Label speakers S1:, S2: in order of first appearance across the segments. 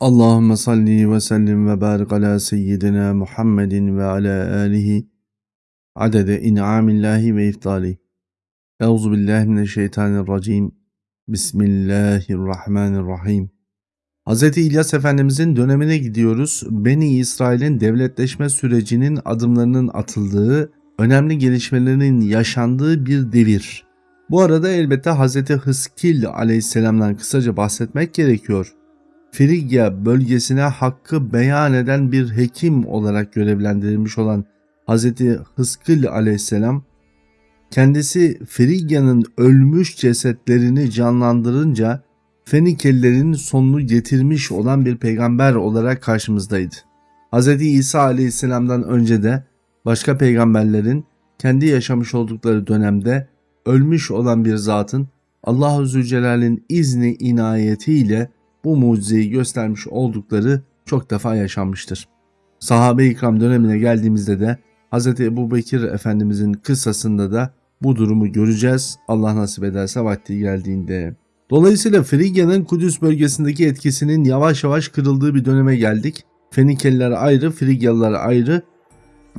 S1: Allahümme salli ve sellim ve barik ala seyyidina Muhammedin ve ala alihi adede in'amillahi ve iftali. Euzu billahi mineşşeytanirracim. Bismillahirrahmanirrahim. Hz. İlyas Efendimizin dönemine gidiyoruz. Beni İsrail'in devletleşme sürecinin adımlarının atıldığı, önemli gelişmelerin yaşandığı bir devir. Bu arada elbette Hz. Hıskil aleyhisselamdan kısaca bahsetmek gerekiyor. Frigya bölgesine hakkı beyan eden bir hekim olarak görevlendirilmiş olan Hz. Hıskıl aleyhisselam kendisi Frigya'nın ölmüş cesetlerini canlandırınca Fenikelilerin sonunu getirmiş olan bir peygamber olarak karşımızdaydı. Hz. İsa aleyhisselamdan önce de başka peygamberlerin kendi yaşamış oldukları dönemde ölmüş olan bir zatın Allah-u Zülcelal'in izni inayetiyle bu mucizeyi göstermiş oldukları çok defa yaşanmıştır. Sahabe-i dönemine geldiğimizde de Hz. Ebu Bekir Efendimizin kıssasında da bu durumu göreceğiz Allah nasip ederse vakti geldiğinde. Dolayısıyla Frigya'nın Kudüs bölgesindeki etkisinin yavaş yavaş kırıldığı bir döneme geldik. Fenikeliler ayrı, Frigyalılar ayrı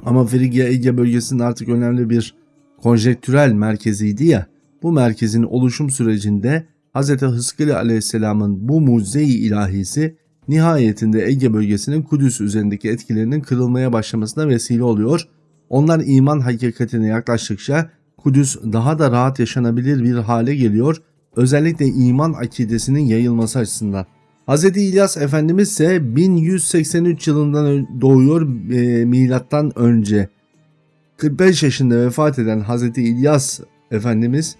S1: ama Frigya Ege bölgesinin artık önemli bir konjektürel merkeziydi ya. Bu merkezin oluşum sürecinde Hz. Hızkılı aleyhisselamın bu mucize-i ilahisi nihayetinde Ege bölgesinin Kudüs üzerindeki etkilerinin kırılmaya başlamasına vesile oluyor. Onlar iman hakikatine yaklaştıkça Kudüs daha da rahat yaşanabilir bir hale geliyor. Özellikle iman akidesinin yayılması açısından. Hz. İlyas Efendimiz ise 1183 yılından doğuyor e, milattan önce. 45 yaşında vefat eden Hz. İlyas Efendimiz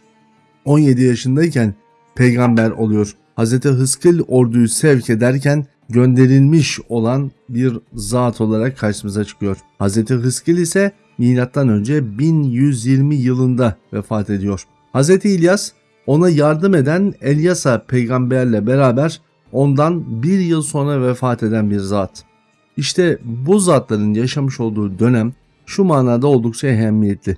S1: 17 yaşındayken peygamber oluyor. Hz. Hızkıl orduyu sevk ederken gönderilmiş olan bir zat olarak karşımıza çıkıyor. Hz. Hızkıl ise önce 1120 yılında vefat ediyor. Hz. İlyas ona yardım eden Elyasa peygamberle beraber ondan bir yıl sonra vefat eden bir zat. İşte bu zatların yaşamış olduğu dönem şu manada oldukça ehemmiyetli.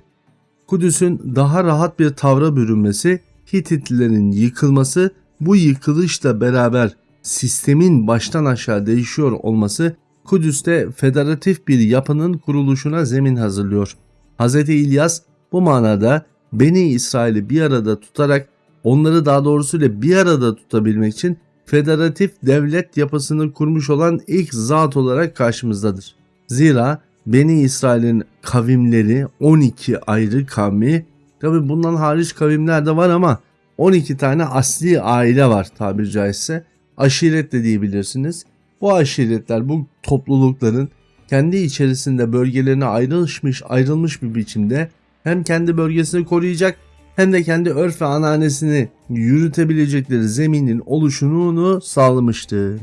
S1: Kudüs'ün daha rahat bir tavra bürünmesi Hititlilerin yıkılması bu yıkılışla beraber sistemin baştan aşağı değişiyor olması Kudüs'te federatif bir yapının kuruluşuna zemin hazırlıyor. Hz. İlyas bu manada Beni İsrail'i bir arada tutarak onları daha doğrusuyla bir arada tutabilmek için federatif devlet yapısını kurmuş olan ilk zat olarak karşımızdadır. Zira Beni İsrail'in kavimleri 12 ayrı kavmi Tabi bundan hariç kavimler de var ama 12 tane asli aile var tabiri caizse. Aşiret de diyebilirsiniz. Bu aşiretler bu toplulukların kendi içerisinde bölgelerine ayrılmış, ayrılmış bir biçimde hem kendi bölgesini koruyacak hem de kendi örf ve ananesini yürütebilecekleri zeminin oluşumunu sağlamıştı.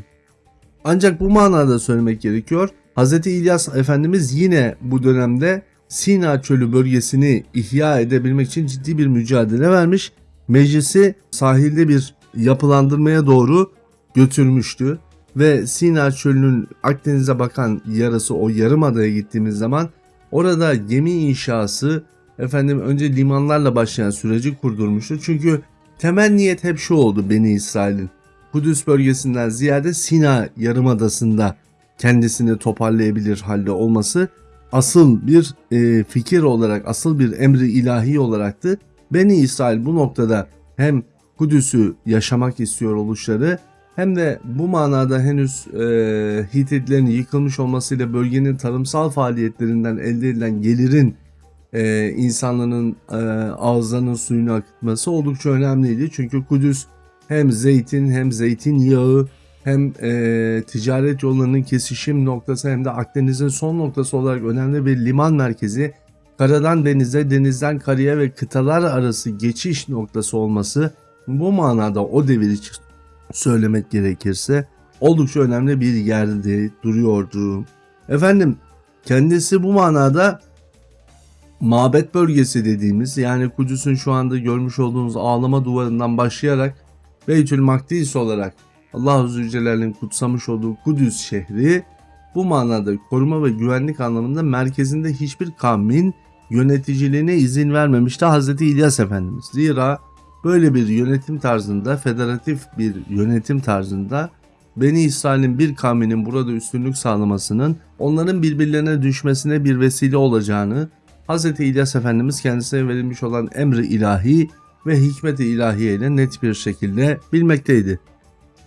S1: Ancak bu manada söylemek gerekiyor. Hz. İlyas Efendimiz yine bu dönemde Sina Çölü bölgesini ihya edebilmek için ciddi bir mücadele vermiş. Meclisi sahilde bir yapılandırmaya doğru götürmüştü ve Sina Çölü'nün Akdeniz'e bakan yarısı o yarımadaya gittiğimiz zaman orada gemi inşası efendim önce limanlarla başlayan süreci kurdurmuştu. Çünkü temel niyet hep şu oldu Beni İsrail'in. Kudüs bölgesinden ziyade Sina yarımadasında kendisini toparlayabilir halde olması asıl bir e, fikir olarak, asıl bir emri ilahi olaraktı. Beni İsrail bu noktada hem Kudüs'ü yaşamak istiyor oluşları hem de bu manada henüz e, Hititlerin yıkılmış olmasıyla bölgenin tarımsal faaliyetlerinden elde edilen gelirin e, insanların e, ağızlarının suyunu akıtması oldukça önemliydi. Çünkü Kudüs hem zeytin hem zeytin yağı hem e, ticaret yollarının kesişim noktası hem de Akdeniz'in son noktası olarak önemli bir liman merkezi, karadan denize, denizden karaya ve kıtalar arası geçiş noktası olması bu manada o devir için söylemek gerekirse oldukça önemli bir yerde duruyordu. Efendim kendisi bu manada mabet bölgesi dediğimiz yani Kudüs'ün şu anda görmüş olduğunuz ağlama duvarından başlayarak Beytül Makdis olarak Allah-u Zülcelal'in kutsamış olduğu Kudüs şehri bu manada koruma ve güvenlik anlamında merkezinde hiçbir kavmin yöneticiliğine izin vermemişti Hz. İlyas Efendimiz. Zira böyle bir yönetim tarzında, federatif bir yönetim tarzında Beni İsrail'in bir kavminin burada üstünlük sağlamasının onların birbirlerine düşmesine bir vesile olacağını Hz. İlyas Efendimiz kendisine verilmiş olan emri ilahi ve hikmet-i ilahiye ile net bir şekilde bilmekteydi.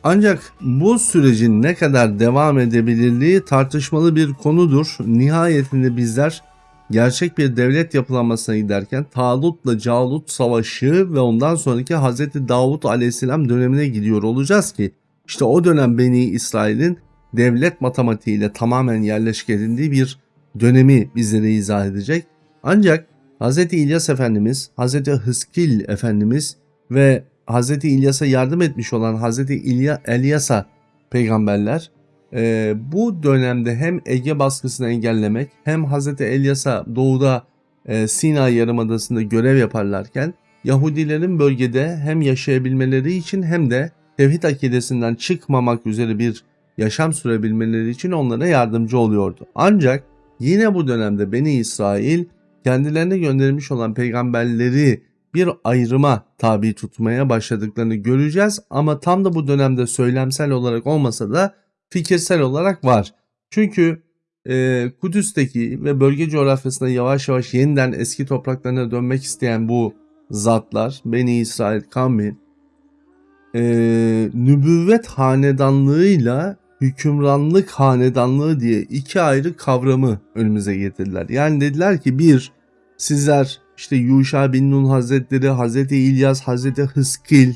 S1: Ancak bu sürecin ne kadar devam edebilirliği tartışmalı bir konudur. Nihayetinde bizler gerçek bir devlet yapılanmasına giderken Talut'la Calut savaşı ve ondan sonraki Hz. Davut aleyhisselam dönemine gidiyor olacağız ki işte o dönem Beni İsrail'in devlet matematiğiyle tamamen yerleşik edildiği bir dönemi bizlere izah edecek. Ancak Hz. İlyas Efendimiz, Hz. Hıskil Efendimiz ve Hz. İlyas'a yardım etmiş olan Hz. İlya, Elyas'a peygamberler e, bu dönemde hem Ege baskısını engellemek hem Hz. Elyas'a doğuda e, Sina Yarımadası'nda görev yaparlarken Yahudilerin bölgede hem yaşayabilmeleri için hem de tevhid akidesinden çıkmamak üzere bir yaşam sürebilmeleri için onlara yardımcı oluyordu. Ancak yine bu dönemde Beni İsrail kendilerine gönderilmiş olan peygamberleri bir ayrıma tabi tutmaya başladıklarını göreceğiz ama tam da bu dönemde söylemsel olarak olmasa da fikirsel olarak var. Çünkü e, Kudüs'teki ve bölge coğrafyasında yavaş yavaş yeniden eski topraklarına dönmek isteyen bu zatlar, Beni İsrail kavmi, e, nübüvvet hanedanlığıyla hükümranlık hanedanlığı diye iki ayrı kavramı önümüze getirdiler. Yani dediler ki bir, sizler işte Yuşa bin Nun Hazretleri, Hazreti İlyas, Hazreti Hıskil,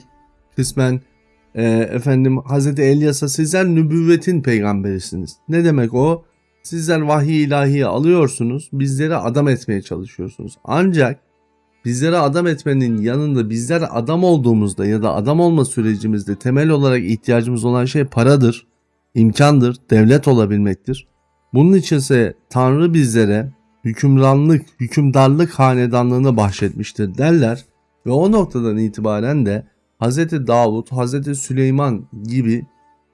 S1: kısmen e, efendim Hazreti Elyas'a sizler nübüvvetin peygamberisiniz. Ne demek o? Sizler vahiy ilahiyi alıyorsunuz, bizleri adam etmeye çalışıyorsunuz. Ancak bizlere adam etmenin yanında bizler adam olduğumuzda ya da adam olma sürecimizde temel olarak ihtiyacımız olan şey paradır, imkandır, devlet olabilmektir. Bunun içinse Tanrı bizlere hükümranlık, hükümdarlık hanedanlığını bahşetmiştir derler ve o noktadan itibaren de Hz. Davut, Hz. Süleyman gibi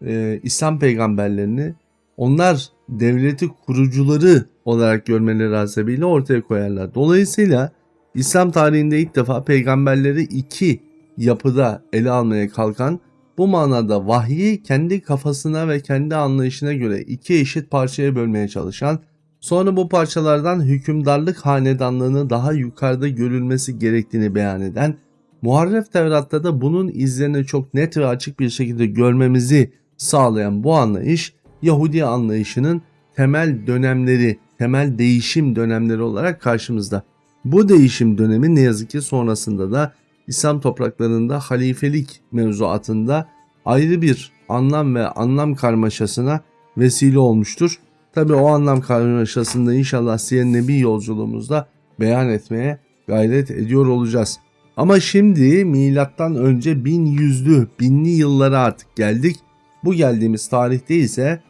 S1: e, İslam peygamberlerini onlar devleti kurucuları olarak görmeleri hasebiyle ortaya koyarlar. Dolayısıyla İslam tarihinde ilk defa peygamberleri iki yapıda ele almaya kalkan bu manada vahyi kendi kafasına ve kendi anlayışına göre iki eşit parçaya bölmeye çalışan Sonra bu parçalardan hükümdarlık hanedanlığını daha yukarıda görülmesi gerektiğini beyan eden, Muharref Tevrat'ta da bunun izlerini çok net ve açık bir şekilde görmemizi sağlayan bu anlayış, Yahudi anlayışının temel dönemleri, temel değişim dönemleri olarak karşımızda. Bu değişim dönemi ne yazık ki sonrasında da İslam topraklarında halifelik mevzuatında ayrı bir anlam ve anlam karmaşasına vesile olmuştur. Tabi o anlam karmaşasında inşallah Siyer Nebi yolculuğumuzda beyan etmeye gayret ediyor olacağız. Ama şimdi milattan önce 1100'lü, binli yıllara artık geldik. Bu geldiğimiz tarihte ise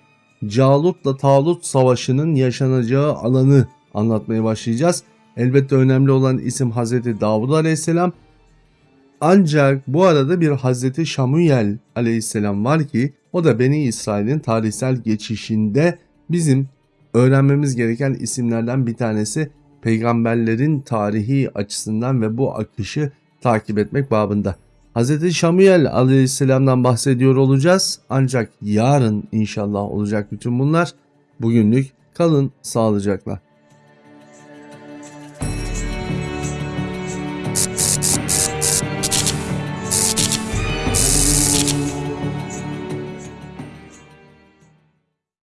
S1: Calut'la Talut savaşının yaşanacağı alanı anlatmaya başlayacağız. Elbette önemli olan isim Hazreti Davud Aleyhisselam. Ancak bu arada bir Hazreti Şamuyel Aleyhisselam var ki o da Beni İsrail'in tarihsel geçişinde bizim öğrenmemiz gereken isimlerden bir tanesi peygamberlerin tarihi açısından ve bu akışı takip etmek babında. Hz. Şamuyel aleyhisselamdan bahsediyor olacağız ancak yarın inşallah olacak bütün bunlar. Bugünlük kalın sağlıcakla.